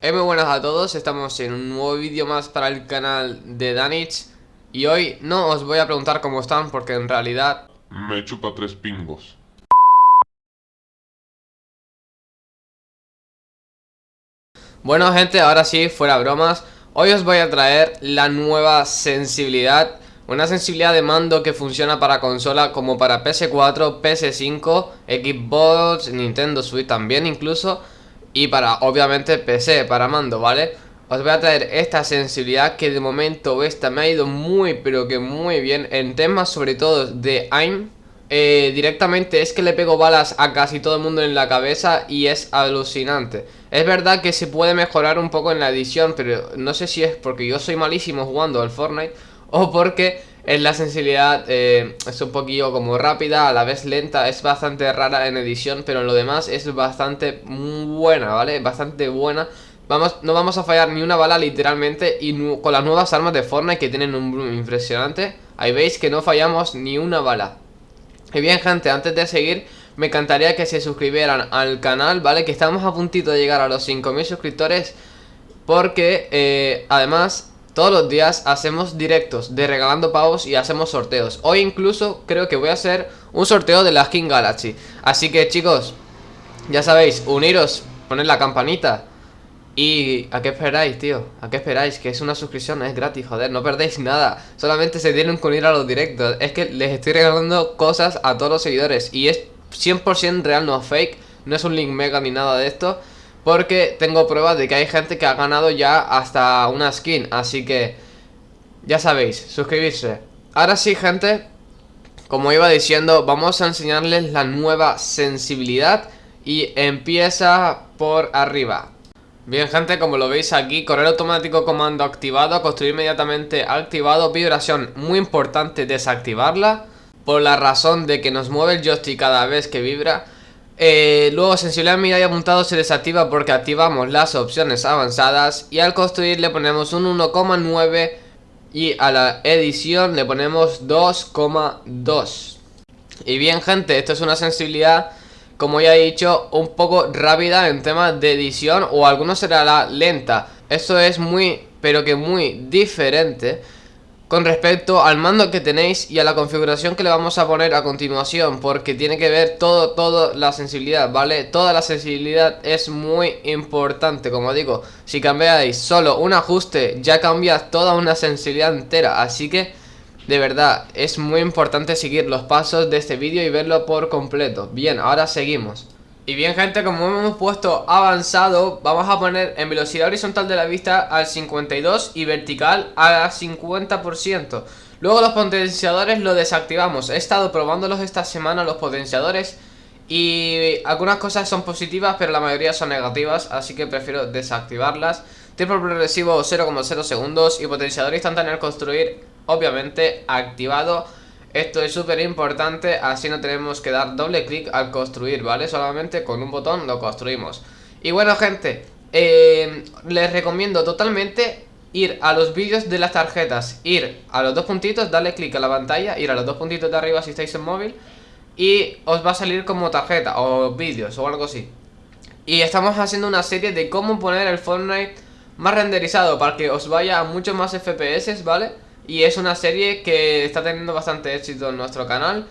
Hey, muy buenas a todos, estamos en un nuevo vídeo más para el canal de Danich Y hoy no os voy a preguntar cómo están porque en realidad... Me chupa tres pingos. Bueno gente, ahora sí, fuera bromas Hoy os voy a traer la nueva sensibilidad Una sensibilidad de mando que funciona para consola como para PS4, PS5, Xbox, Nintendo Switch también incluso Y para, obviamente, PC, para mando, ¿vale? Os voy a traer esta sensibilidad que de momento esta me ha ido muy pero que muy bien En temas sobre todo de aim eh, directamente es que le pego balas a casi todo el mundo en la cabeza y es alucinante. Es verdad que se puede mejorar un poco en la edición, pero no sé si es porque yo soy malísimo jugando al Fortnite o porque en la sensibilidad eh, es un poquillo como rápida, a la vez lenta, es bastante rara en edición, pero lo demás es bastante buena, ¿vale? Bastante buena. Vamos, no vamos a fallar ni una bala literalmente y con las nuevas armas de Fortnite que tienen un bloom impresionante, ahí veis que no fallamos ni una bala. Y bien gente, antes de seguir me encantaría que se suscribieran al canal, ¿vale? Que estamos a puntito de llegar a los 5000 suscriptores Porque eh, además todos los días hacemos directos de regalando pavos y hacemos sorteos. Hoy incluso creo que voy a hacer un sorteo de la Skin Galaxy. Así que chicos, ya sabéis, uniros, poned la campanita ¿Y a qué esperáis, tío? ¿A qué esperáis? Que es una suscripción, es gratis, joder, no perdéis nada. Solamente se tienen que unir a los directos. Es que les estoy regalando cosas a todos los seguidores Y es 100% real, no fake No es un link mega ni nada de esto Porque tengo pruebas de que hay gente que ha ganado ya hasta una skin Así que, ya sabéis, suscribirse. Ahora sí, gente Como iba diciendo, vamos a enseñarles la nueva sensibilidad Y empieza por arriba. Bien gente, como lo veis aquí, correr automático comando activado, construir inmediatamente activado, vibración muy importante desactivarla Por la razón de que nos mueve el joystick cada vez que vibra eh, Luego sensibilidad mirada apuntado se desactiva porque activamos las opciones avanzadas Y al construir le ponemos un 1,9 y a la edición le ponemos 2,2 Y bien gente, esto es una sensibilidad como ya he dicho, un poco rápida en temas de edición o algunos será la lenta. Esto es muy, pero que muy diferente con respecto al mando que tenéis y a la configuración que le vamos a poner a continuación porque tiene que ver todo, todo la sensibilidad, ¿vale? Toda la sensibilidad es muy importante, como digo, si cambiáis solo un ajuste ya cambias toda una sensibilidad entera, así que de verdad, es muy importante seguir los pasos de este vídeo y verlo por completo. Bien, ahora seguimos y bien gente, como hemos puesto avanzado, vamos a poner en velocidad horizontal de la vista al 52 y vertical al 50%. Luego los potenciadores lo desactivamos. He estado probándolos esta semana los potenciadores y algunas cosas son positivas pero la mayoría son negativas, así que prefiero desactivarlas. Tiempo progresivo 0,0 segundos y potenciador instantáneo al construir obviamente activado Esto es súper importante, así no tenemos que dar doble clic al construir, ¿vale? Solamente con un botón lo construimos Y bueno gente, eh, les recomiendo totalmente ir a los vídeos de las tarjetas Ir a los dos puntitos, darle clic a la pantalla, ir a los dos puntitos de arriba si estáis en móvil Y os va a salir como tarjeta o vídeos o algo así Y estamos haciendo una serie de cómo poner el Fortnite más renderizado para que os vaya a muchos más FPS, ¿vale? Y es una serie que está teniendo bastante éxito en nuestro canal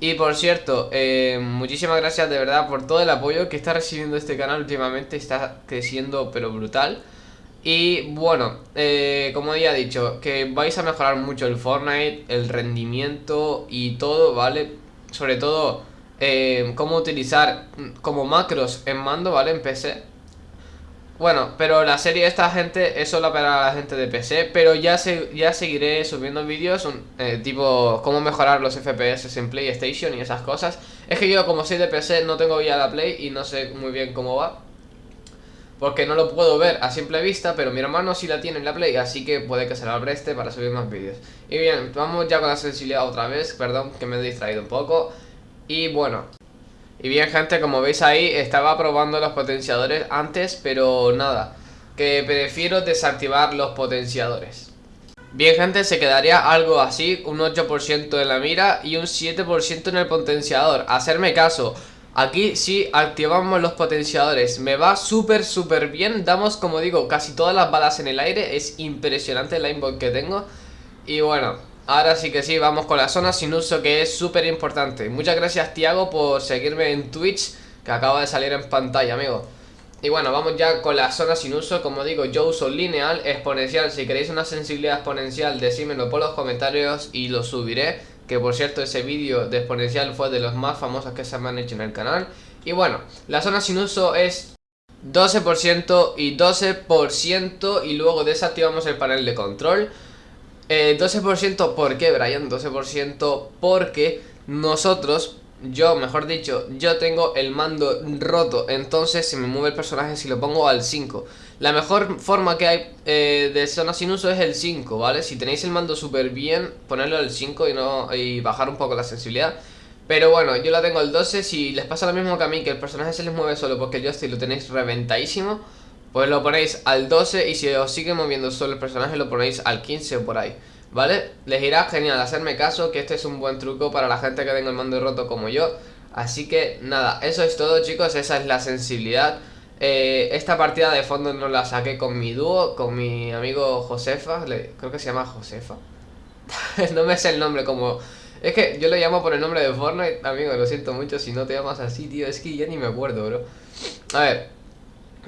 Y por cierto, eh, muchísimas gracias de verdad por todo el apoyo que está recibiendo este canal últimamente Está creciendo pero brutal y bueno, eh, como ya he dicho, que vais a mejorar mucho el Fortnite, el rendimiento y todo, ¿vale? Sobre todo, eh, cómo utilizar como macros en mando, ¿vale? En PC bueno, pero la serie de esta gente es solo para la gente de PC Pero ya, se, ya seguiré subiendo vídeos eh, Tipo, cómo mejorar los FPS en PlayStation y esas cosas. Es que yo como soy de PC no tengo ya la Play y no sé muy bien cómo va. Porque no lo puedo ver a simple vista Pero mi hermano sí la tiene en la Play Así que puede que se la preste para subir más vídeos. Y bien, vamos ya con la sensibilidad otra vez Perdón que me he distraído un poco. Y bueno, y bien gente, como veis ahí, estaba probando los potenciadores antes, pero nada Que prefiero desactivar los potenciadores. Bien gente, se quedaría algo así, un 8% en la mira y un 7% en el potenciador. Hacerme caso, aquí sí activamos los potenciadores Me va súper súper bien, damos como digo casi todas las balas en el aire Es impresionante el aimbot que tengo. Y bueno, ahora sí que sí, vamos con la zona sin uso que es súper importante. Muchas gracias Tiago por seguirme en Twitch que acaba de salir en pantalla amigo. Y bueno, vamos ya con la zona sin uso. Como digo, yo uso lineal, exponencial. Si queréis una sensibilidad exponencial, decídmelo por los comentarios y lo subiré. Que por cierto, ese vídeo de exponencial fue de los más famosos que se me han hecho en el canal. Y bueno, la zona sin uso es 12% y 12% Y luego desactivamos el panel de control eh, 12% ¿por qué, Brian? 12% porque nosotros yo, mejor dicho, yo tengo el mando roto Entonces se me mueve el personaje si lo pongo al 5 La mejor forma que hay eh, de zona sin uso es el 5, ¿vale? Si tenéis el mando súper bien, ponerlo al 5 y, no, y bajar un poco la sensibilidad Pero bueno, yo la tengo al 12 Si les pasa lo mismo que a mí, que el personaje se les mueve solo porque yo estoy lo tenéis reventadísimo Pues lo ponéis al 12 y si os sigue moviendo solo el personaje lo ponéis al 15 o por ahí ¿Vale? Les irá genial hacerme caso que este es un buen truco para la gente que tenga el mando roto como yo. Así que nada, eso es todo chicos, esa es la sensibilidad. Eh, Esta partida de fondo no la saqué con mi dúo, con mi amigo Josefa Creo que se llama Josefa. No me sé el nombre como... Es que yo lo llamo por el nombre de Fortnite, amigo, lo siento mucho si no te llamas así, tío Es que ya ni me acuerdo, bro. A ver,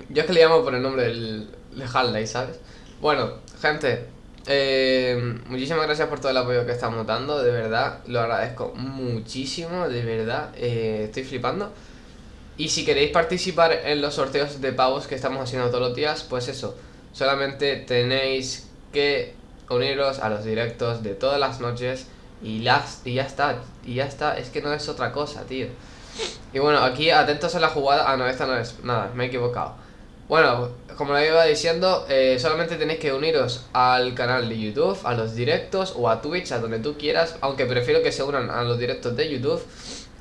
yo es que le llamo por el nombre del, de Hallday, ¿sabes? Bueno, gente, eh, muchísimas gracias por todo el apoyo que estamos dando, de verdad, lo agradezco muchísimo, de verdad, eh, estoy flipando. Y si queréis participar en los sorteos de pavos que estamos haciendo todos los días, pues eso, solamente tenéis que uniros a los directos de todas las noches y, las, y ya está, y ya está, es que no es otra cosa, tío. Y bueno, aquí atentos a la jugada, ah no, esta no es, nada, me he equivocado. Bueno, como le iba diciendo, eh, solamente tenéis que uniros al canal de YouTube, a los directos o a Twitch, a donde tú quieras, aunque prefiero que se unan a los directos de YouTube.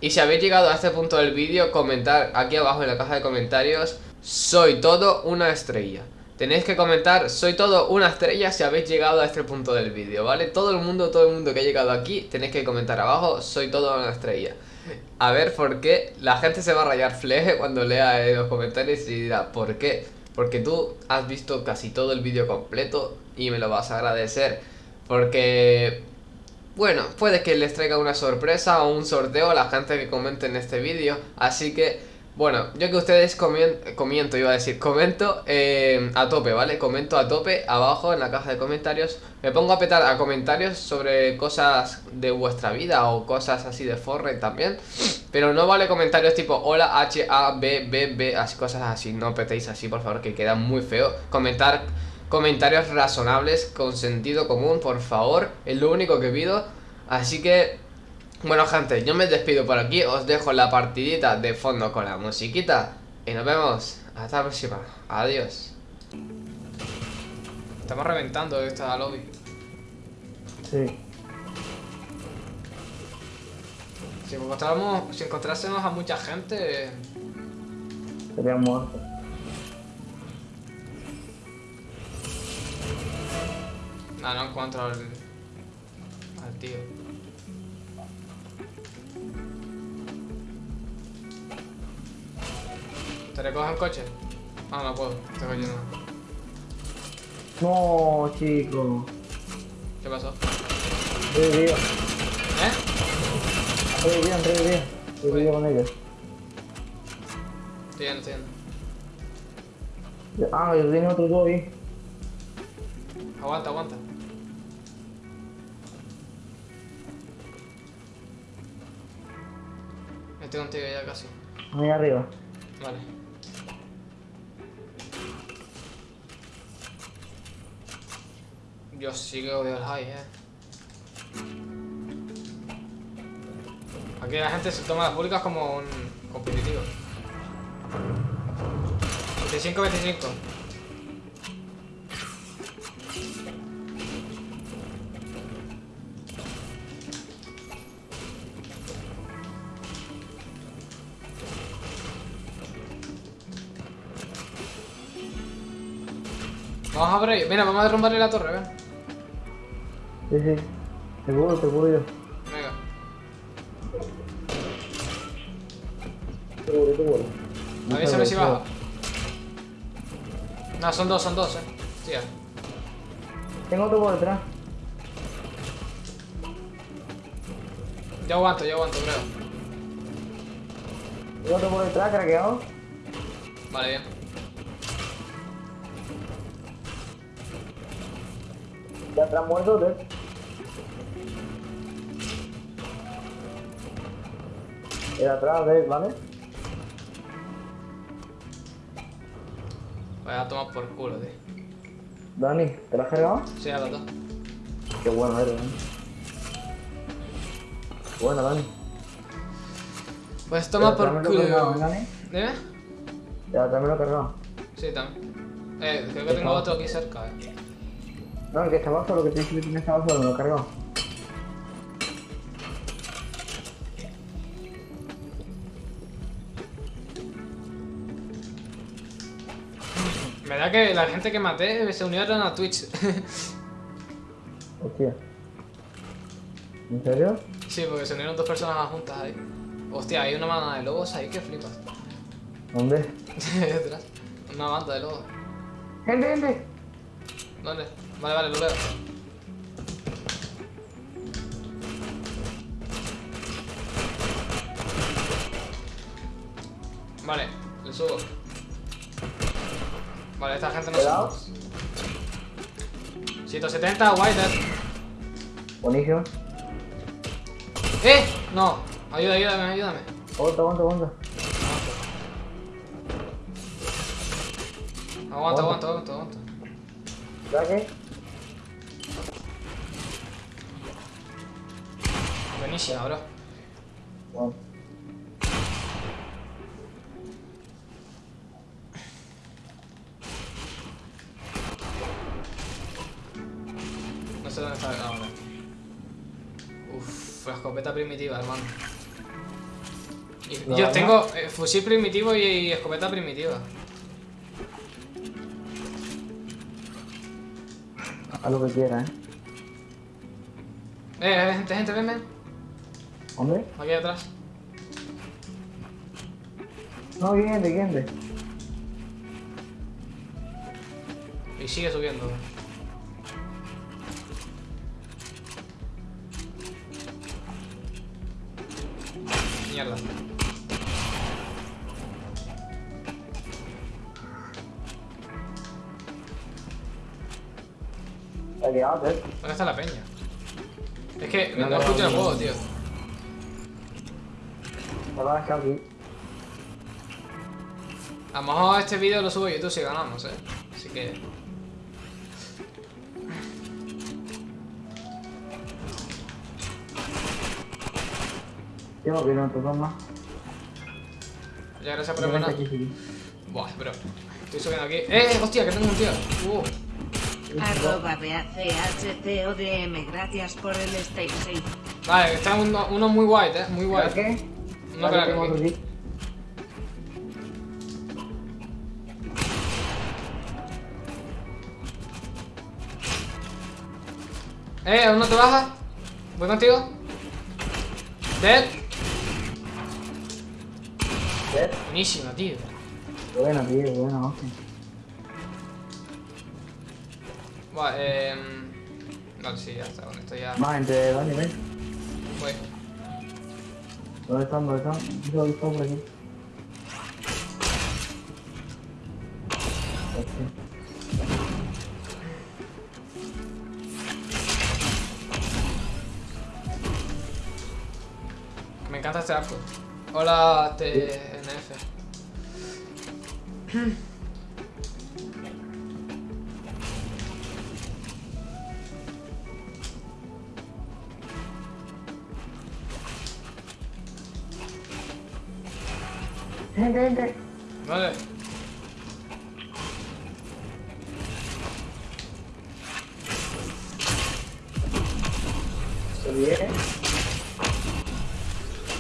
Y si habéis llegado a este punto del vídeo, comentar aquí abajo en la caja de comentarios, soy todo una estrella. Tenéis que comentar, soy todo una estrella si habéis llegado a este punto del vídeo, ¿vale? Todo el mundo, todo el mundo que ha llegado aquí, tenéis que comentar abajo, soy todo una estrella. A ver por qué la gente se va a rayar fleje cuando lea los comentarios y dirá, ¿por qué? Porque tú has visto casi todo el vídeo completo y me lo vas a agradecer. Porque, bueno, puede que les traiga una sorpresa o un sorteo a la gente que comente en este vídeo. Así que bueno, yo que ustedes comento, iba a decir, comento eh, a tope, ¿vale? Comento a tope abajo en la caja de comentarios. Me pongo a petar a comentarios sobre cosas de vuestra vida o cosas así de Fortnite también Pero no vale comentarios tipo hola H, A, B, B, B, así, cosas así. No petéis así, por favor, que queda muy feo. Comentar comentarios razonables, con sentido común, por favor Es lo único que pido. Así que bueno gente, yo me despido por aquí, os dejo la partidita de fondo con la musiquita. Y nos vemos, hasta la próxima, adiós. Estamos reventando esta lobby. Sí. Si encontramos, si encontrásemos a mucha gente Sería muerto. No, no encuentro al, al tío ¿Te recojo el coche? Ah, no puedo, tengo lleno. No, chico. ¿Qué pasó? Revivió. ¿Eh? Revivió, revivió. Revivió con ellos. Estoy yendo, estoy yendo. Ah, yo tenía otro dos ahí. Aguanta, aguanta. Estoy contigo ya casi. Ahí arriba. Vale. Yo sí que odio el high, eh. Aquí la gente se toma las públicas como un competitivo. 25-25. Vamos a ver, mira, vamos a derrumbarle la torre, ven. Sí, sí. Seguro, seguro yo. Venga. Seguro, seguro. Avísame si baja. No, son dos, son dos, eh. Tía. Tengo otro por detrás. Yo aguanto, yo aguanto, creo. Tengo otro por detrás, craqueado. Vale, bien. Ya atrás muerto, ¿ves? El atrás, ¿ves? ¿Vale? Voy a tomar por culo, tío. Dani, ¿te lo has cargado? Sí, a los dos. Qué bueno eres, Dani. Bueno, Dani. Pues toma por tráemelo cargado, culo. ¿eh, Dani? ¿Dime? Ya, también lo he cargado. Sí, también. Eh, creo que tengo otro aquí cerca, eh. No, el que estaba solo, que tienes que tener estaba solo, me lo he cargado. Me da que la gente que maté se unieron a Twitch. Hostia. ¿En serio? sí, porque se unieron dos personas juntas ahí. Hostia, hay una banda de lobos ahí que flipas. ¿Dónde? Detrás. Una banda de lobos. ¡Gente, gente! ¿Dónde? Vale, vale, lo veo. Vale, le subo. Vale, esta gente no Cuidado. somos. 170, White Buenísimo. ¡Eh! No, ayuda, ayúdame, ayúdame. Aguanta, aguanta, aguanta. Aguanta, aguanta, aguanta, aguanta. ¿Ya qué? Buenísima, bro. Bueno. Yo tengo eh, fusil primitivo y, y escopeta primitiva. Haz lo que quieras, ¿eh? Eh, eh, gente, gente, ven, ven. ¿Dónde? Aquí atrás. No, gente, gente. Y sigue subiendo. Mierda. ¿Te ha quedado, ¿eh? ¿Dónde está la peña? Es que No, no, no, escucho el juego, tío. Me lo dejado aquí. A lo mejor este vídeo lo subo a YouTube si ganamos, eh. Así que. Yo no quiero otro más. Ya gracias por el. Buah, bro. Estoy subiendo aquí. ¡Eh! ¡Hostia! Que tengo un tío. Uh. Arroba BACHTODM, gracias por el stay safe. Vale, está uno, uno muy white, eh. Muy ¿Ya white. qué? No otro aquí. Eh, ¿aún no te bajas? ¿Voy contigo? Dead. ¿Ves? Buenísima, tío. Buena, tío, buena, hostia. Vale, eh. Vale, sí, ya está. Con esto ya. Más entre Dani, ven. Voy. ¿Dónde están? ¿Dónde están? Yo he visto por aquí. Me encanta este arco. Hola, TNF. Gente, gente. Vale. Se viene.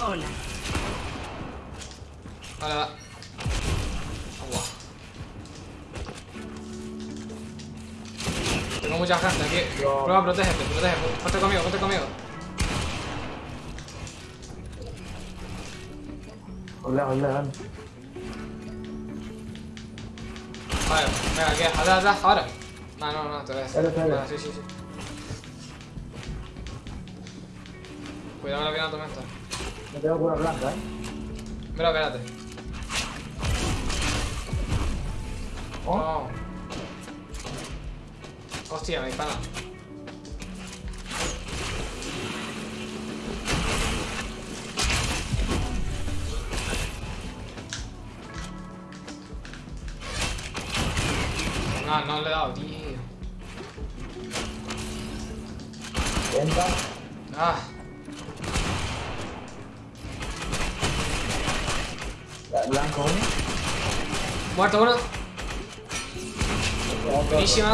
Hola. Hola. Buah. Tengo mucha gente aquí. Yo- Prueba, protégete, protégete. Ponte conmigo, ponte conmigo. Hola, hola. Vale, venga, aquí, atrás, atrás, ahora. No, no, no, te voy a dale. Venga, sí, sí, sí. Cuidado con la pierna tormenta. No tengo cura blanca, eh. Mira, espérate. Oh. No. Hostia, me dispara. No, no le he dado, tío. Venta. Ah, Blanco, uno. muerto uno. Buenísima.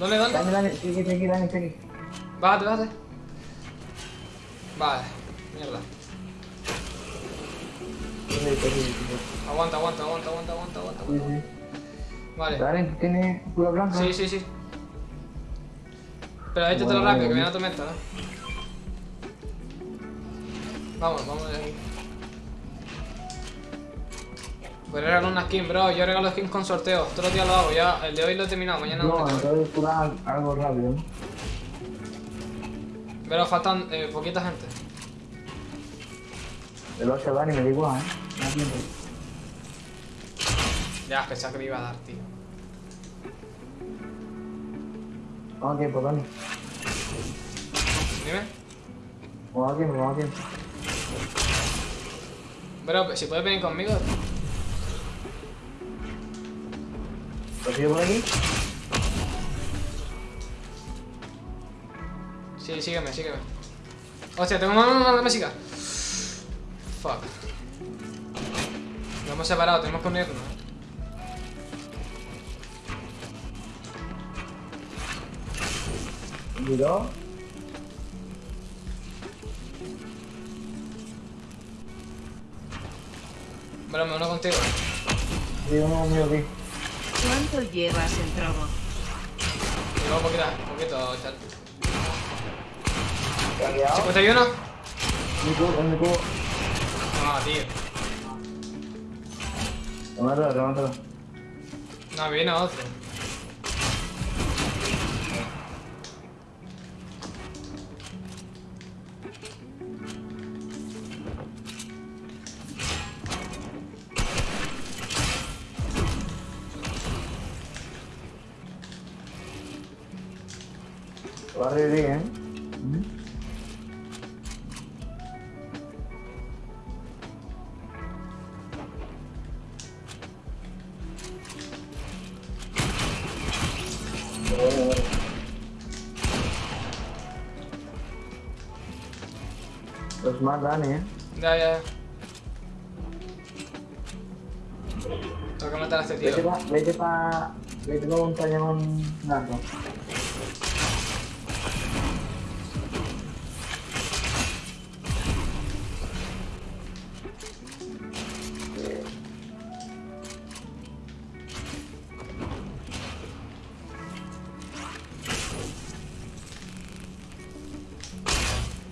¿Dónde, dónde? Dani, Dani, sigue, sigue, Dani, sigue. Bájate, bájate. Vale, mierda. Aguanta, aguanta, aguanta, aguanta, aguanta, aguanta. Sí, sí. Vale. Dani, ¿tienes cura blanca? Sí, sí, sí. Pero échatelo Bueno, rápido, que viene la tormenta, ¿no? Vamos, vamos de aquí. Voy a regalar una skin, bro. Yo regalo skins con sorteo. Todos los días lo hago. Ya, el de hoy lo he terminado. Mañana no, No, entonces cura algo rápido. ¿no? Pero faltan eh, poquita gente. El 8 Dani me da igual, ¿eh? No tiempo. Ya, pensaba que me iba a dar, tío. Vamos tiempo, Dani. Dime. Vamos tiempo, vamos a tiempo. Bro, si puedes venir conmigo. ¿Lo sigo por aquí? Sí, sígueme, sígueme. Hostia, tengo una, una, una música. Fuck. Nos hemos separado, tenemos que unirnos. Miró. Bro, me uno contigo. Sí, uno mío aquí. ¿Cuánto llevas en trobo? Llevo poquito, poquito, chat. ¿Te ha quedado? 51. Mi cubo, en mi cubo. No, tío. Remátalo, remátalo. No, viene otro. Bueno, bueno. Los más Dani, ¿eh? Ya, ya, ya. Tengo que matar a este Vete tío. pa, vete pa, vete pa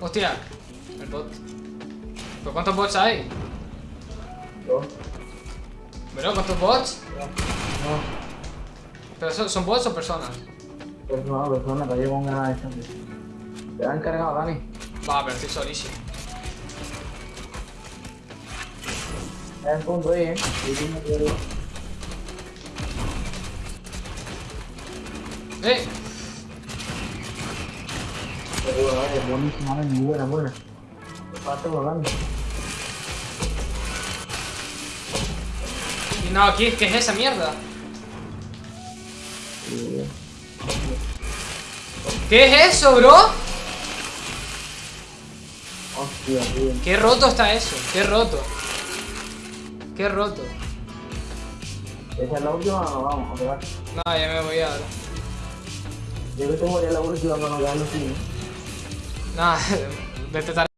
Hostia, el bot. ¿Pero cuántos bots hay? Dos. Bro, ¿cuántos bots? No, ¿Pero son, son bots o personas? persona, persona, que llevo un gran distancia. Te han cargado, Dani. Va, pero estoy solísimo. Está en punto ahí, ¿eh? ¡Eh! Vale, buenísima, vale, muy buena, buena. Falta volando. Y no, ¿qué, ¿qué es esa mierda? ¿Qué es eso, bro? Hostia, tío. Qué roto está eso, qué roto. Qué roto. ¿Esa es la última o no? Vamos, a pegar. No, ya me voy ahora. Yo creo que voy a la última para no quedarnos sin. Nada, de.